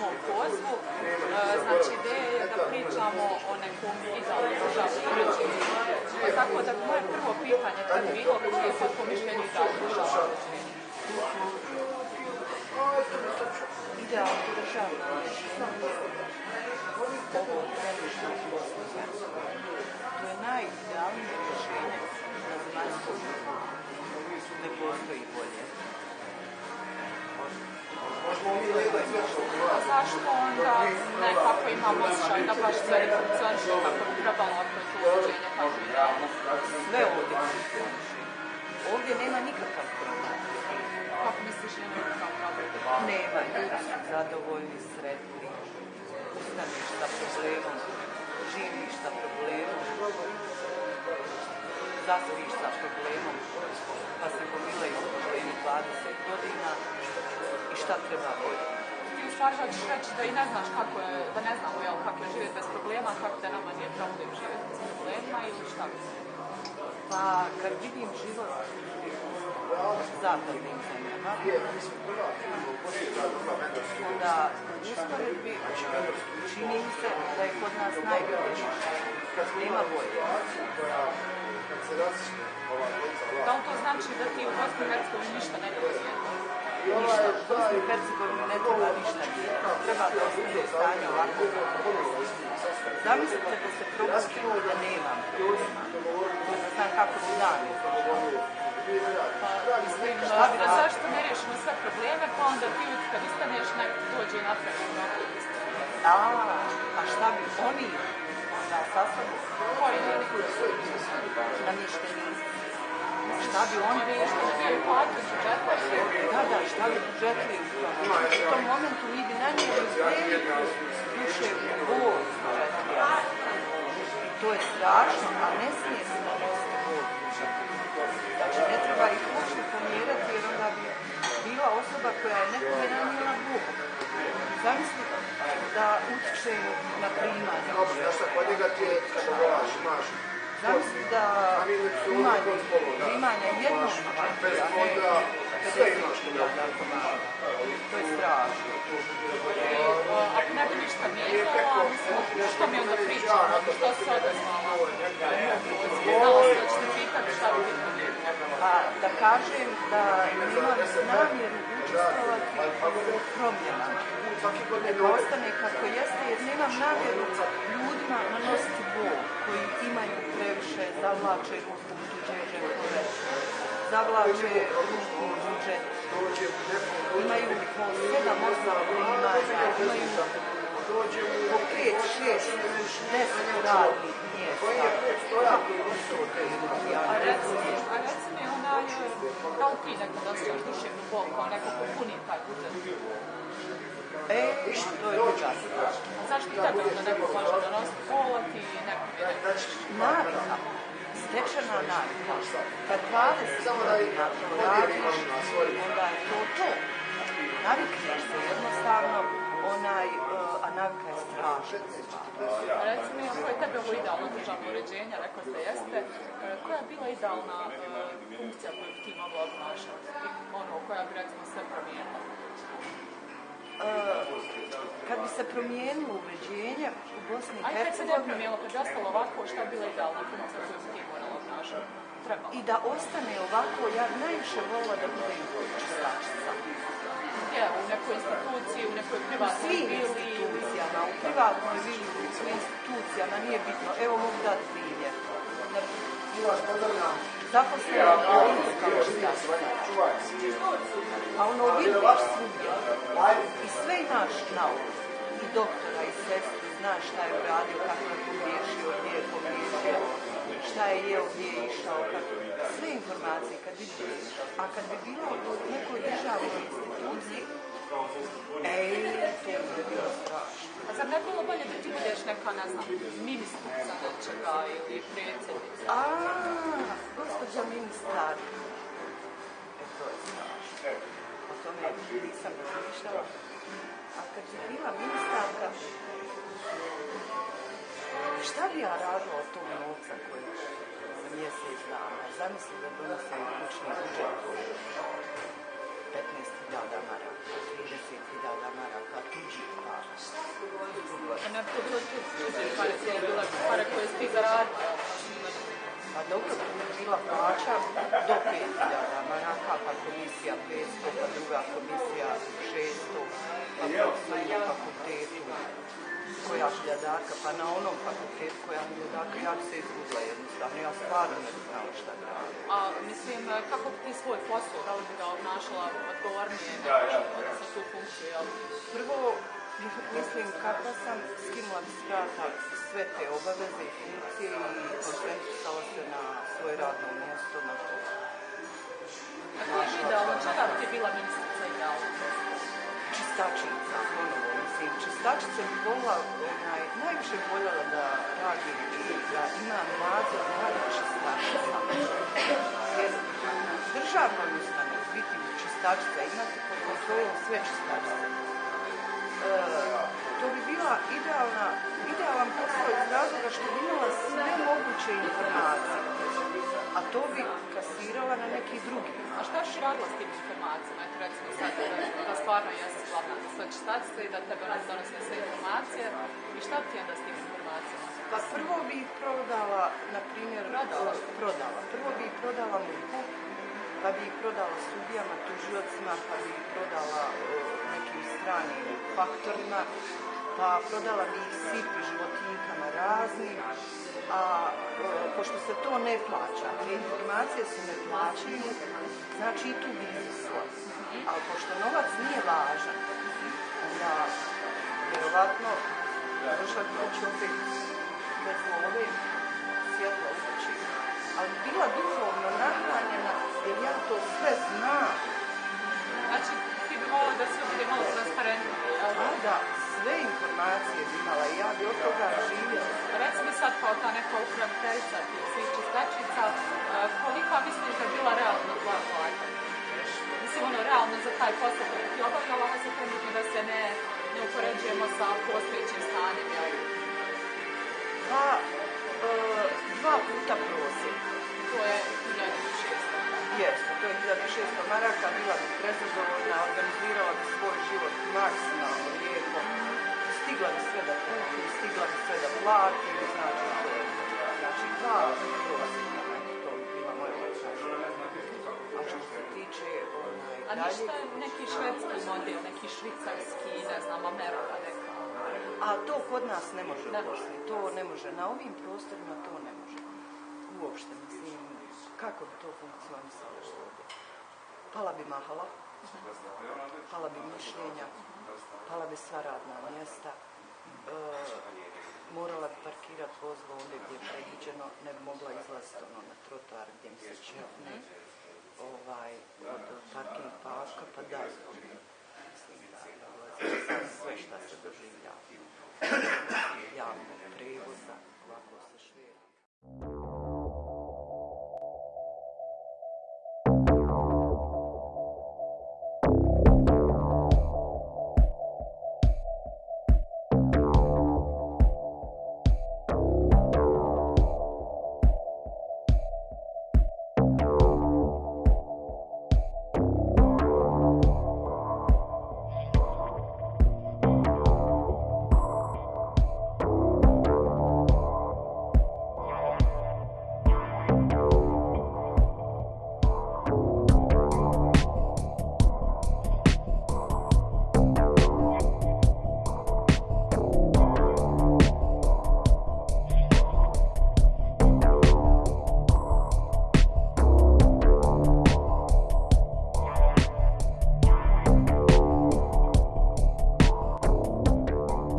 mom pozvu. E, Znači, ideja je da pričamo o nekom idealnom. Pa tako da moje prvo pitanje je bilo koje je sad po mišljenju idealno državno uređenje. Idealno državno ovo trenutno. To je najidealnije rješenje ne postoji bolje. Zašto onda nekako imam osjećaj da baš sve ne funkcioniše kako bi trebalo ako je to uređenje kako idealno? Sve ovdje. Ovdje nema nikakav problem. Kako misliš nema nikakav problem? Nema, ljudi su zadovoljni, sretni. Ustaneš sa problemom, živiš sa problemom, zaspiš sa problemom, pa se gomilaju problemi 20 godina i šta treba bolje. Ti u stvari hoćeš reći da i ne znaš kako je, da ne znamo jel, kako je živjeti bez problema, kako da nama nije problem živjeti bez problema ili šta bi se? Pa kad vidim život zapadnim zemljama, onda u usporedbi čini mi se da je kod nas najbolje. Nema bolje. Da li to znači da ti u Bosni i Hercegovini ništa ne promijeniti? Ništa. U Bosni i Hercegovini ne treba ništa mijenjati. Treba da ostane stanje ovako. Zamislite da se propustim da nemam. Da znam kako bi dan Pa, mislim, Šta bi a radili? zašto ne riješimo sve probleme, pa onda ti kad ustaneš neko dođe i napravi mnogo isto. A, a šta bi oni da Koji ljudi? namještenici? Šta bi bi bio Da, da, šta bi budžetili u tom? Momentu mi bi nanijeli veliku duševnu bol to je strašno, a ne smije se nanositi bol Znači, ne treba ih uopšte pomjerati jer onda bi bila osoba koja je nekome nanijela bol. Zamisli da utiče na primanje. Zamisli da primanje, primanja jednog a ne 50.000 narkomana. To je strašno. Ako ne bi ništa mijenjala, što mi onda pričamo, što se odazvala? Znala sam da ćete pitati šta bi ti promijenila. A da kažem da nemam namjeru učestvovati u promjenama. Neka ostane kako jeste jer nemam namjeru ljudima nanositi bol koji imaju previše, zavlače ruku u tuđe džepove, zavlače ruku u budžet, imaju po sedam, osam primanja, imaju po pet, šest, deset radnih mjesta. Je A ne reci mi, razumijem. a reci mi onaj, li ti nekad osjećaš duševnu bol kao neko ko puni taj budžet? E, to je. A zašto i tebe onda neko može donositi bol, a ti neko mi ne? Navika, stečena navika. Kad 20 godina radiš, onda je to to. Navikneš se jednostavno, onaj, uh, a navika je strašna. A reci mi, ako je tebe ovo idealno državno uređenje, rekao ste jeste, e, koja je bila idealna e, funkcija koju bi ti mogla obnašati? I ono, koja bi recimo sve promijenila? Kad bi se promijenilo uređenje u Bosni i Ajde, kad se ne Hercegovini promijenilo, kad bi ostalo ovako, šta bi bila idealna funkcija koju bi ti morala obnašati? I da ostane ovako, ja najviše volila da bude čistačica. Gdje? U nekoj instituciji, u nekoj U privatnoj svim vili? institucijama, u privatnoj vili, u svim institucijama, nije bitno. Evo mogu dati primjer. Zaposlena u bolnici kao čistačica. A ono vidiš svugdje. I sve imaš na umu. I doktora, i sestru, znaš šta je uradio, kako je pogriješio, gdje je pogriješio, šta je jeo, gdje je išao, kako... Sve informacije kad vidiš. A kad bi bilo u nekoj državnoj instituciji, ej, to bi bilo strašno. A zar ne bi bilo bolje da ti budeš neka, ne znam, ministrica nečega ili predsjednica? nisam razmišljala. A kad bi bila ministarka, šta bi ja radila od tog novca koji za mjesec dana? Zamisli da donosim kućni budžet 15.000 maraka, 30.000 maraka, tuđih para. A na početku tuđih para je bila para koje ste zaradili plaća do 5000 maraka, pa komisija 500, pa druga komisija 600, pa profesor na fakultetu koja hiljadarka, pa na onom fakultetu koja hiljadarka, ja bi se izgubila jednostavno, ja stvarno ne znala šta da radim. A mislim, kako bi ti svoj posao, da li bi ga obnašala odgovornije nego sa tu funkciju, jel? Prvo, mislim kako sam skinula bi s vrata sve te obaveze i funkcije i koncentrisala se na svoje radno mjesto, na to. A koji je idealno, čega bi ti bila ministrica idealna? Čistačica, ponovo, mislim, čistačica bi volila, onaj, najviše voljela da radi i da ima nadzor nad čistačicama. Jer državnoj ustanovi biti čistačica, imati pod kontrolom sve čistačice. E, to bi bila idealna, idealan posao iz razloga što bi imala sve moguće informacije. A to bi kasirala na neki drugi. A šta si radila s tim informacijama? Eto recimo sad da, stvarno jesi glavna za čistačica i da tebe nas donose sve informacije. I šta ti onda s tim informacijama? Pa prvo bi ih prodala, na primjer, Prodala? prodala. Prvo bi ih prodala MUP-u, pa bi ih prodala sudijama, tužiocima, pa bi ih prodala nekim stranim faktorima, pa prodala bi ih sipi životinjkama raznim, a pošto se to ne plaća, te informacije ne plaćaju, znači i tu bi izvisla. Ali pošto novac nije važan, onda vjerovatno došla bi kući opet bez love, svjetlo kući, ali bila duhovno nahranjena jer ja to sve znam. Znači, ti bi volila da sve bude malo transparentnije, jel? A da, sve informacije bi imala i ja bi od toga živjela. Reci mi sad kao ta neka upraviteljica tih svih čistačica, kolika misliš da je bila realna tvoja plata? Mislim, ono, realno za taj posao koji ti obavljala, a se trenutno da se ne, ne upoređujemo sa postojećim stanjem, jel? Pa, e, dva puta prosjek. To je 1600. Jeste, to je 1600 maraka, bila bi prezadovoljna, organizirala bi svoj život maksimalno lijepo, stigla bi sve da kupi, stigla bi sve da plati, znači to je, znači dva prosjeka, eto, to bi bila moja. A što se tiče onaj, A dalje, ništa neki švedski model, neki švicarski, ne znam, Amerika neka. a to kod nas ne može u. Bosni, to ne može, na ovim prostorima to ne može. Uopšte, mislim, kako bi to funkcionisalo? Pala bi mahala, pala bi mišljenja, pala bi sva radna mjesta, e, morala bi parkirati vozilo ovdje gdje je predviđeno, ne bi mogla izlaziti ono na trotoar gdje mi se čepne, ovaj, od parking paska, pa da, mislim da dolazi sad sve šta se doživljava.